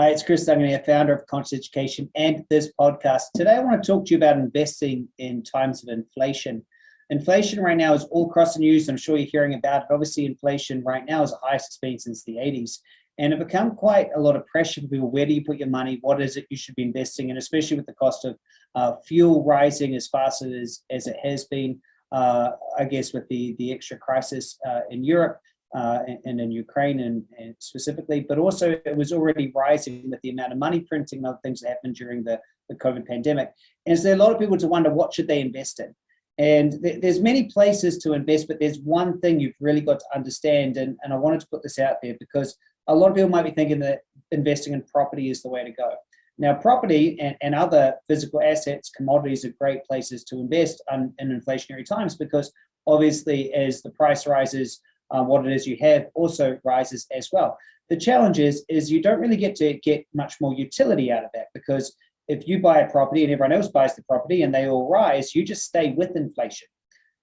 Hi, it's Chris Dungan founder of Conscious Education and this podcast. Today, I want to talk to you about investing in times of inflation. Inflation right now is all across the news. I'm sure you're hearing about it. Obviously, inflation right now is the highest it's been since the 80s. And it become quite a lot of pressure for people. Where do you put your money? What is it you should be investing in? Especially with the cost of uh, fuel rising as fast as, as it has been, uh, I guess, with the, the extra crisis uh, in Europe uh, and, in Ukraine and, and, specifically, but also it was already rising with the amount of money printing and other things that happened during the, the COVID pandemic. And so a lot of people to wonder what should they invest in? And th there's many places to invest, but there's one thing you've really got to understand. And, and I wanted to put this out there because a lot of people might be thinking that investing in property is the way to go. Now, property and, and other physical assets, commodities are great places to invest in, in inflationary times because obviously as the price rises, uh, what it is you have also rises as well. The challenge is, is you don't really get to get much more utility out of that because if you buy a property and everyone else buys the property and they all rise, you just stay with inflation.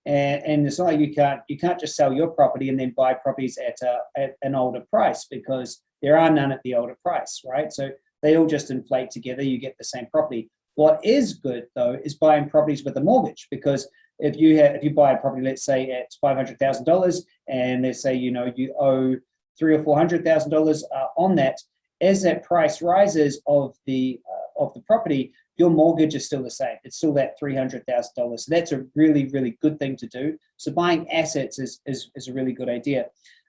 And, and it's not like you can't you can't just sell your property and then buy properties at, a, at an older price because there are none at the older price, right? So they all just inflate together. You get the same property. What is good though is buying properties with a mortgage because if you have if you buy a property, let's say at five hundred thousand dollars, and let's say you know you owe three or four hundred thousand uh, dollars on that, as that price rises of the uh, of the property, your mortgage is still the same. It's still that three hundred thousand dollars. So that's a really really good thing to do. So buying assets is is, is a really good idea.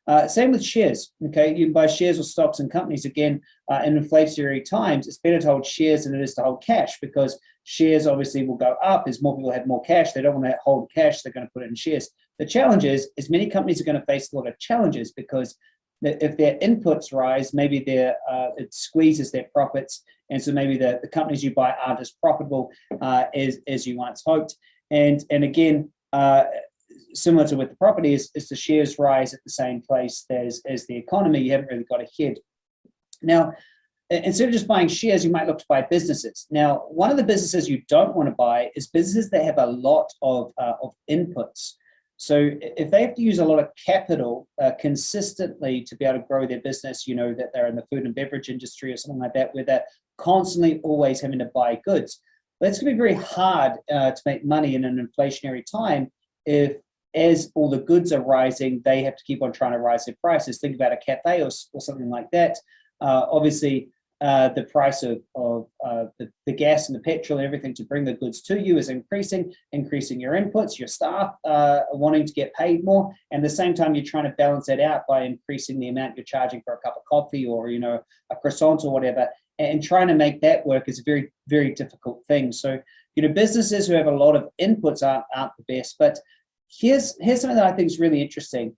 Uh, same with shares, okay? You can buy shares or stocks and companies. Again, uh, in inflationary times, it's better to hold shares than it is to hold cash because shares obviously will go up as more people have more cash. They don't want to hold cash, they're going to put it in shares. The challenge is, is many companies are going to face a lot of challenges because if their inputs rise, maybe their uh, it squeezes their profits, and so maybe the, the companies you buy aren't as profitable uh, as, as you once hoped. And, and again, uh, similar to with the property is, is the shares rise at the same place as, as the economy, you haven't really got a ahead. Now, instead of just buying shares, you might look to buy businesses. Now, one of the businesses you don't want to buy is businesses that have a lot of, uh, of inputs. So if they have to use a lot of capital uh, consistently to be able to grow their business, you know, that they're in the food and beverage industry or something like that, where they're constantly always having to buy goods, that's going to be very hard uh, to make money in an inflationary time if as all the goods are rising, they have to keep on trying to rise their prices. Think about a cafe or, or something like that. Uh, obviously, uh, the price of, of uh, the, the, gas and the petrol and everything to bring the goods to you is increasing, increasing your inputs, your staff uh, wanting to get paid more. And at the same time, you're trying to balance that out by increasing the amount you're charging for a cup of coffee or, you know, a croissant or whatever. And trying to make that work is a very, very difficult thing. So, you know, businesses who have a lot of inputs aren't, aren't the best, but here's, here's something that I think is really interesting.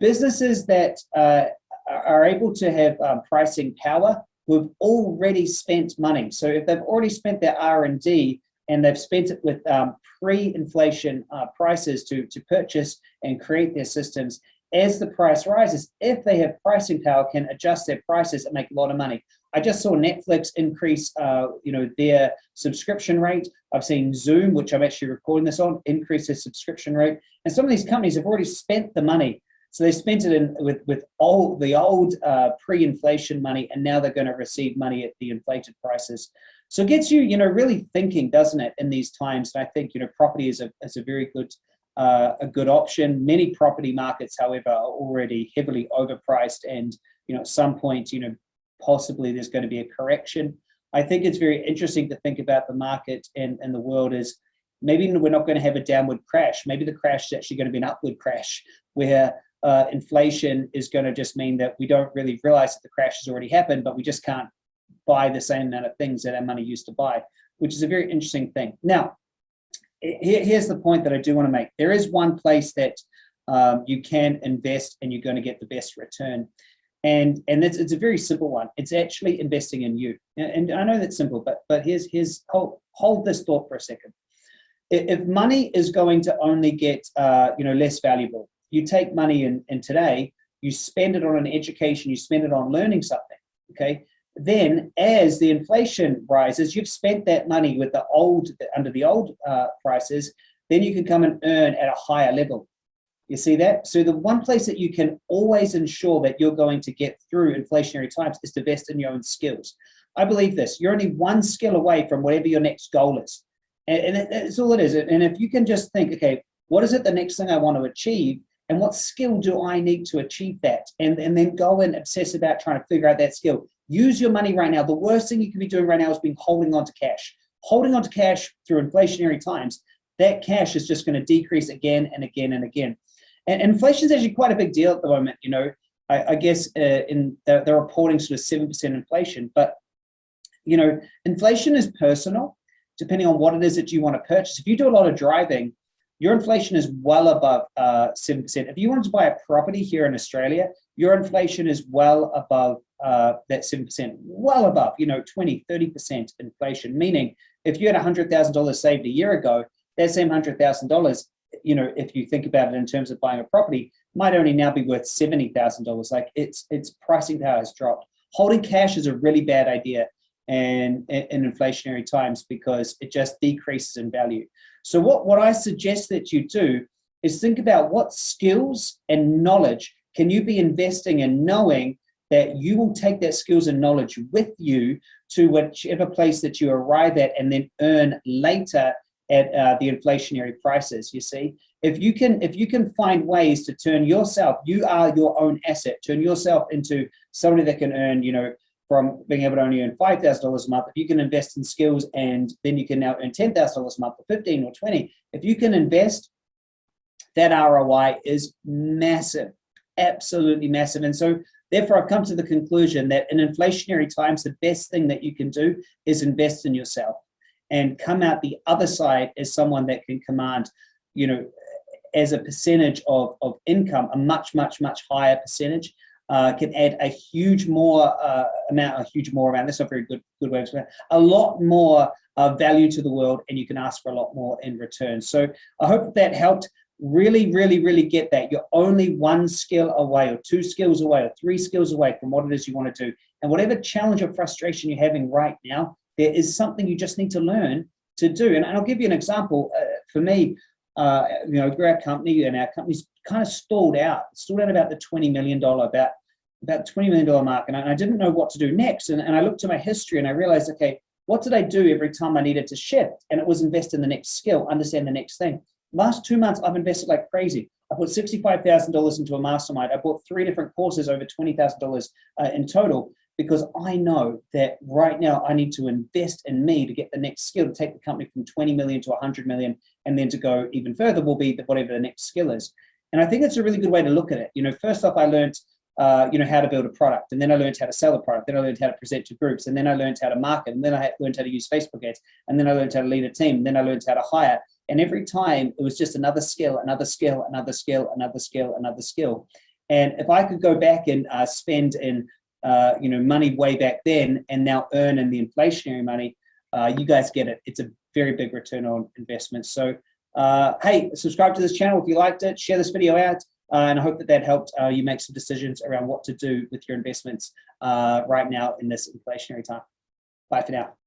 Businesses that uh, are able to have um, pricing power who've already spent money. So if they've already spent their R&D and they've spent it with um, pre-inflation uh, prices to, to purchase and create their systems, as the price rises, if they have pricing power, can adjust their prices and make a lot of money. I just saw Netflix increase, uh, you know, their subscription rate. I've seen Zoom, which I'm actually recording this on, increase their subscription rate. And some of these companies have already spent the money. So they spent it in with with all the old uh, pre-inflation money, and now they're going to receive money at the inflated prices. So it gets you, you know, really thinking, doesn't it, in these times? And I think, you know, property is a is a very good uh, a good option. Many property markets, however, are already heavily overpriced, and you know, at some point, you know, possibly there's going to be a correction. I think it's very interesting to think about the market and, and the world is maybe we're not going to have a downward crash. Maybe the crash is actually going to be an upward crash where uh, inflation is going to just mean that we don't really realize that the crash has already happened, but we just can't buy the same amount of things that our money used to buy, which is a very interesting thing. Now, here's the point that I do want to make. There is one place that um, you can invest and you're going to get the best return. And, and it's, it's a very simple one. It's actually investing in you. And, and I know that's simple, but, but here's, here's hold, hold this thought for a second. If money is going to only get uh, you know, less valuable, you take money in, in today, you spend it on an education, you spend it on learning something, okay? then as the inflation rises, you've spent that money with the old, under the old uh, prices, then you can come and earn at a higher level. You see that? So the one place that you can always ensure that you're going to get through inflationary times is to invest in your own skills. I believe this, you're only one skill away from whatever your next goal is. And, that's all it is. And if you can just think, okay, what is it the next thing I want to achieve? And what skill do I need to achieve that? And, and then go and obsess about trying to figure out that skill. Use your money right now. The worst thing you can be doing right now is being holding on to cash. Holding on to cash through inflationary times, that cash is just going to decrease again and again and again. And, inflation is actually quite a big deal at the moment. You know, I, I guess uh, in the, they're reporting sort of 7% inflation, but you know, inflation is personal depending on what it is that you want to purchase. If you do a lot of driving, your inflation is well above uh, 7%. If you wanted to buy a property here in Australia, your inflation is well above uh, that 7%, well above, you know, 20, 30% inflation, meaning if you had a $100,000 saved a year ago, that same $100,000, you know, if you think about it in terms of buying a property, might only now be worth $70,000. Like its, its pricing power has dropped. Holding cash is a really bad idea and in inflationary times because it just decreases in value. So what, what I suggest that you do is think about what skills and knowledge can you be investing in knowing that you will take that skills and knowledge with you to whichever place that you arrive at and then earn later at uh, the inflationary prices you see if you can if you can find ways to turn yourself you are your own asset turn yourself into somebody that can earn you know from being able to only earn $5,000 a month, if you can invest in skills and then you can now earn $10,000 a month or 15 or 20, if you can invest, that ROI is massive, absolutely massive. And so therefore I've come to the conclusion that in inflationary times, the best thing that you can do is invest in yourself and come out the other side as someone that can command, you know, as a percentage of, of income, a much, much, much higher percentage uh, can add a huge more uh, amount, a huge more amount, that's not very good, good way of saying a lot more uh, value to the world and you can ask for a lot more in return. So I hope that helped really, really, really get that. You're only one skill away or two skills away or three skills away from what it is you want to do. And whatever challenge or frustration you're having right now, there is something you just need to learn to do. And, I'll give you an example. Uh, for me, uh, you know, our company and our company's kind of stalled out, stalled out about the $20 million, about, about $20 million mark. And I, I didn't know what to do next. And, and I looked to my history and I realized, okay, what did I do every time I needed to shift? And it was invest in the next skill, understand the next thing. Last two months, I've invested like crazy. I put $65,000 into a mastermind. I bought three different courses over $20,000 uh, in total because I know that right now I need to invest in me to get the next skill to take the company from 20 million to 100 million and then to go even further will be the, whatever the next skill is. And I think it's a really good way to look at it. You know, first off, I learned, uh, you know, how to build a product, and then I learned how to sell a product. Then I learned how to present to groups, and then I learned how to market, and then I learned how to use Facebook ads, and then I learned how to lead a team, and then I learned how to hire. And every time it was just another skill, another skill, another skill, another skill, another skill. And if I could go back and uh, spend in, uh, you know, money way back then, and now earn in the inflationary money, uh, you guys get it. It's a very big return on investment. So uh, hey, subscribe to this channel if you liked it, share this video out, uh, and I hope that that helped uh, you make some decisions around what to do with your investments right now in this inflationary time. Bye for now.